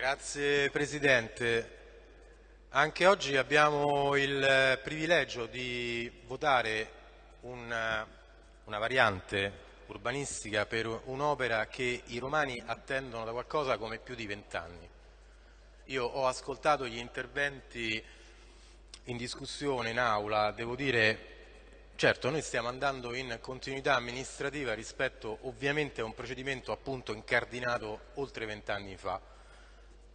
Grazie Presidente. Anche oggi abbiamo il privilegio di votare una, una variante urbanistica per un'opera che i romani attendono da qualcosa come più di vent'anni. Io ho ascoltato gli interventi in discussione in aula, devo dire Certo, noi stiamo andando in continuità amministrativa rispetto ovviamente a un procedimento appunto incardinato oltre vent'anni fa,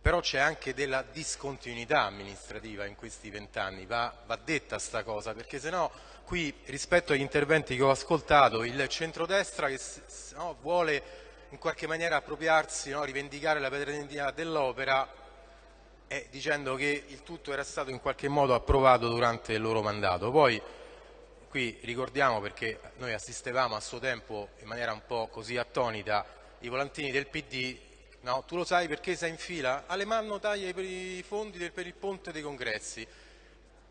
però c'è anche della discontinuità amministrativa in questi vent'anni, va, va, detta sta cosa, perché se no qui rispetto agli interventi che ho ascoltato il centrodestra che no, vuole in qualche maniera appropriarsi, no, rivendicare la paternità dell'opera eh, dicendo che il tutto era stato in qualche modo approvato durante il loro mandato. Poi, qui ricordiamo perché noi assistevamo a suo tempo in maniera un po' così attonita i volantini del PD, no, tu lo sai perché sei in fila? Alemanno taglia i fondi per il ponte dei congressi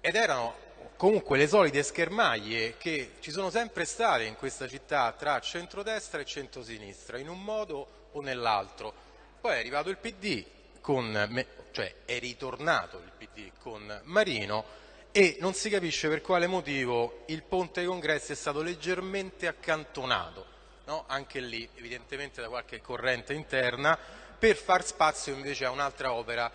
ed erano comunque le solite schermaglie che ci sono sempre state in questa città tra centrodestra e centrosinistra in un modo o nell'altro. Poi è arrivato il PD con, cioè è ritornato il PD con Marino e non si capisce per quale motivo il ponte dei congressi è stato leggermente accantonato, no? anche lì evidentemente da qualche corrente interna, per far spazio invece a un'altra opera,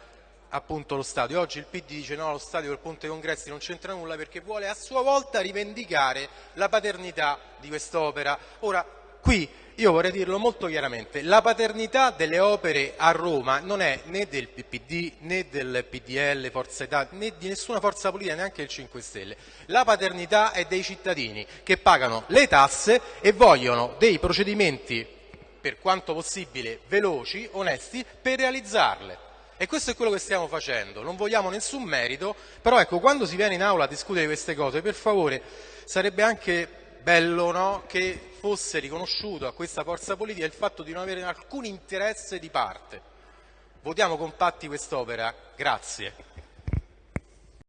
appunto lo stadio. Oggi il PD dice no, lo stadio del ponte congressi non c'entra nulla perché vuole a sua volta rivendicare la paternità di quest'opera. Ora, qui io vorrei dirlo molto chiaramente, la paternità delle opere a Roma non è né del PPD né del PDL, Forza Italia, né di nessuna forza politica, neanche del 5 Stelle. La paternità è dei cittadini che pagano le tasse e vogliono dei procedimenti, per quanto possibile, veloci, onesti, per realizzarle. E questo è quello che stiamo facendo, non vogliamo nessun merito, però ecco, quando si viene in aula a discutere queste cose, per favore, sarebbe anche bello no, che fosse riconosciuto a questa forza politica il fatto di non avere alcun interesse di parte. Votiamo compatti quest'opera. Grazie.